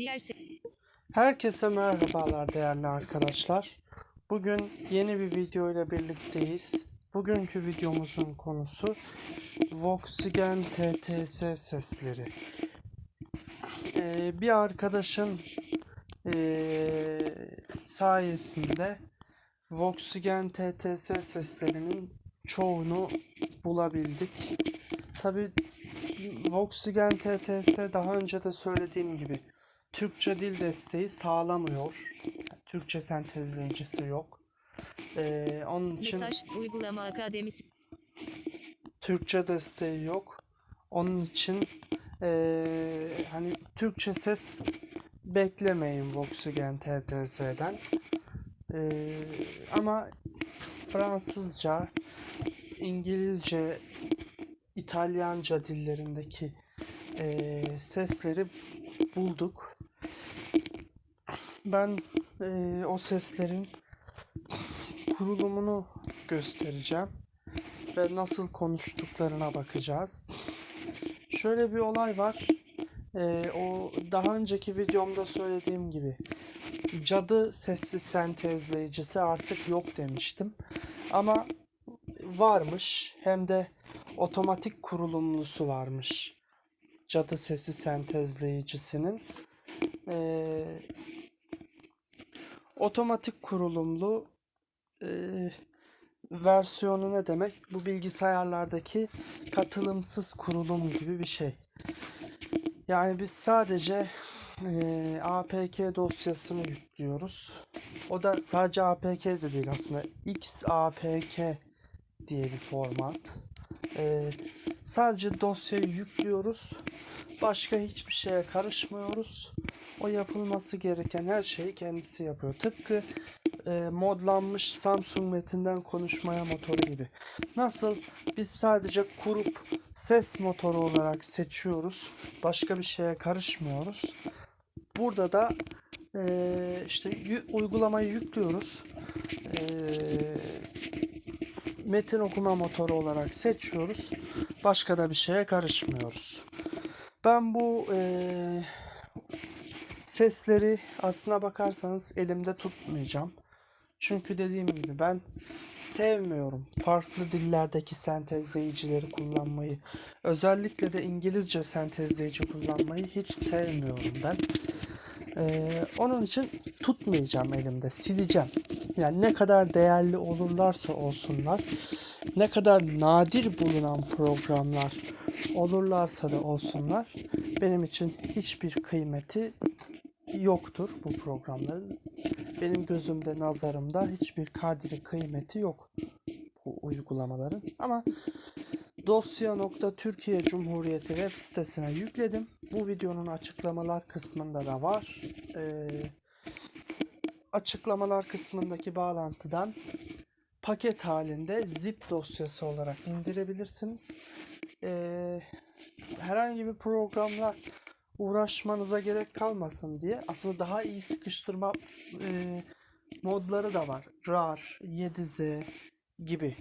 Diğer se- Herkese merhabalar değerli arkadaşlar. Bugün yeni bir video ile birlikteyiz. Bugünkü videomuzun konusu Volkswagen TTS sesleri. Ee, bir arkadaşın ee, sayesinde Volkswagen TTS seslerinin çoğunu bulabildik. Tabi Volkswagen TTS daha önce de söylediğim gibi Türkçe dil desteği sağlamıyor. Türkçe sentezleyicisi yok. Ee, onun için mesaj uygulama akademisi Türkçe desteği yok. Onun için ee, hani Türkçe ses beklemeyin Volkswagen TTS'den. Ee, ama Fransızca, İngilizce, İtalyanca dillerindeki ee, sesleri bulduk. Ben ee, o seslerin kurulumunu göstereceğim ve nasıl konuştuklarına bakacağız. Şöyle bir olay var. Ee, o daha önceki videomda söylediğim gibi cadı sessiz sentezleyicisi artık yok demiştim. Ama varmış. Hem de otomatik kurulumlusu varmış. Cadı sesi sentezleyicisinin. Ee, otomatik kurulumlu e, versiyonu ne demek? Bu bilgisayarlardaki katılımsız kurulum gibi bir şey. Yani biz sadece e, APK dosyasını yüklüyoruz. O da sadece APK de değil aslında XAPK diye bir format. E, sadece dosyayı yüklüyoruz. Başka hiçbir şeye karışmıyoruz. O yapılması gereken her şeyi kendisi yapıyor. Tıpkı e, modlanmış Samsung metinden konuşmaya motoru gibi. Nasıl biz sadece kurup ses motoru olarak seçiyoruz. Başka bir şeye karışmıyoruz. Burada da e, işte uygulamayı yüklüyoruz. E, metin okuma motoru olarak seçiyoruz. Başka da bir şeye karışmıyoruz. Ben bu e, sesleri aslına bakarsanız elimde tutmayacağım. Çünkü dediğim gibi ben sevmiyorum farklı dillerdeki sentezleyicileri kullanmayı. Özellikle de İngilizce sentezleyici kullanmayı hiç sevmiyorum ben. Ee, onun için tutmayacağım elimde, sileceğim. Yani ne kadar değerli olurlarsa olsunlar, ne kadar nadir bulunan programlar olurlarsa da olsunlar, benim için hiçbir kıymeti yoktur bu programların. Benim gözümde, nazarımda hiçbir kadri kıymeti yok bu uygulamaların. Ama dosya.türkiye Cumhuriyeti web sitesine yükledim. Bu videonun açıklamalar kısmında da var. Ee, açıklamalar kısmındaki bağlantıdan paket halinde zip dosyası olarak indirebilirsiniz. Ee, herhangi bir programla uğraşmanıza gerek kalmasın diye aslında daha iyi sıkıştırma e, modları da var. RAR, 7Z gibi.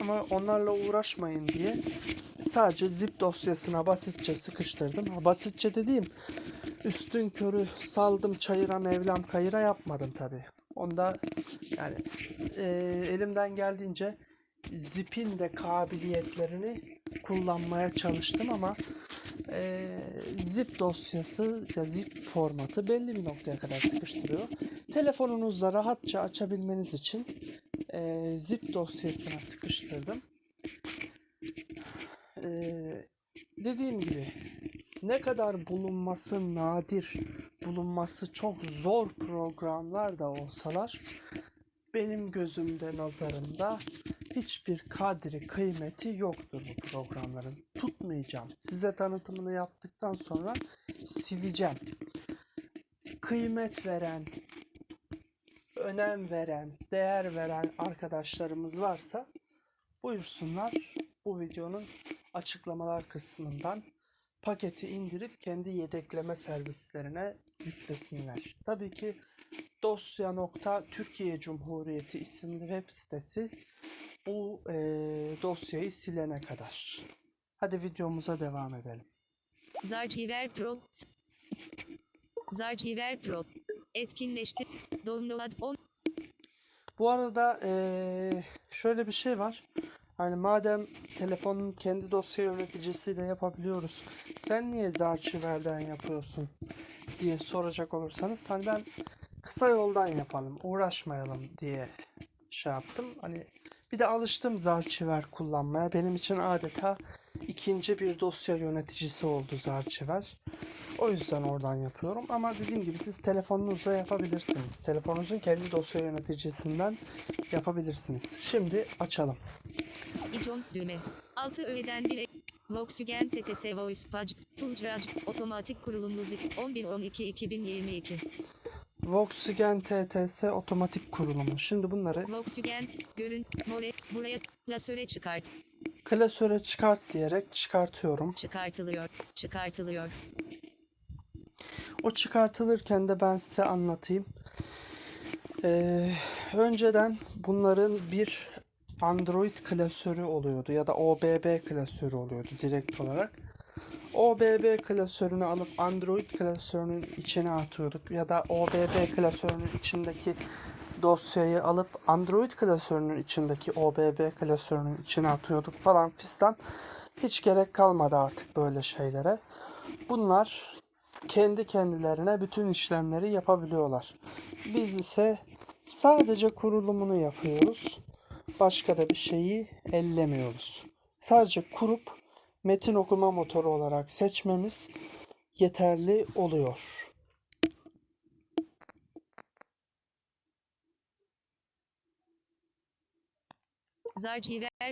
Ama onlarla uğraşmayın diye sadece zip dosyasına basitçe sıkıştırdım. Basitçe dediğim üstün körü saldım çayıra mevlam kayıra yapmadım tabi. Onda yani e, elimden geldiğince zipin de kabiliyetlerini kullanmaya çalıştım ama e, zip dosyası ya zip formatı belli bir noktaya kadar sıkıştırıyor. Telefonunuzla rahatça açabilmeniz için e, zip dosyasına sıkıştırdım. E, dediğim gibi ne kadar bulunması nadir, bulunması çok zor programlar da olsalar benim gözümde, nazarımda hiçbir kadri kıymeti yoktur bu programların. Tutmayacağım. Size tanıtımını yaptıktan sonra sileceğim. Kıymet veren, önem veren, değer veren arkadaşlarımız varsa buyursunlar bu videonun açıklamalar kısmından paketi indirip kendi yedekleme servislerine yüklesinler. Tabii ki dosya.türkiye Cumhuriyeti isimli web sitesi bu eee, dosyayı silene kadar. Hadi videomuza devam edelim. Zarchiver Pro Zarchiver Pro. Etkinleştir. Download 10. Bu arada eee, şöyle bir şey var. Hani madem telefonun kendi dosya yöneticisiyle yapabiliyoruz. Sen niye Zarchiver'den yapıyorsun diye soracak olursanız hani ben kısa yoldan yapalım, uğraşmayalım diye şey yaptım. Hani bir de alıştım Zarchiver kullanmaya. Benim için adeta ikinci bir dosya yöneticisi oldu Zarchiver. O yüzden oradan yapıyorum. Ama dediğim gibi siz telefonunuzla yapabilirsiniz. Telefonunuzun kendi dosya yöneticisinden yapabilirsiniz. Şimdi açalım. İcon düğme. 6 öğeden 1. Volkswagen TTS Voice Page. Fulcraj. Otomatik kurulumlu zip. 11-12-2022. Volkswagen TTS otomatik kurulumu. Şimdi bunları Volkswagen. Görün. More. Buraya. Klasöre çıkart. klasöre çıkart diyerek çıkartıyorum. Çıkartılıyor. Çıkartılıyor. O çıkartılırken de ben size anlatayım. Ee, önceden bunların bir Android klasörü oluyordu ya da OBB klasörü oluyordu direkt olarak. OBB klasörünü alıp Android klasörünün içine atıyorduk ya da OBB klasörünün içindeki dosyayı alıp Android klasörünün içindeki OBB klasörünün içine atıyorduk falan fistan. Hiç gerek kalmadı artık böyle şeylere. Bunlar kendi kendilerine bütün işlemleri yapabiliyorlar. Biz ise sadece kurulumunu yapıyoruz. Başka da bir şeyi ellemiyoruz. Sadece kurup metin okuma motoru olarak seçmemiz yeterli oluyor. Zarchiver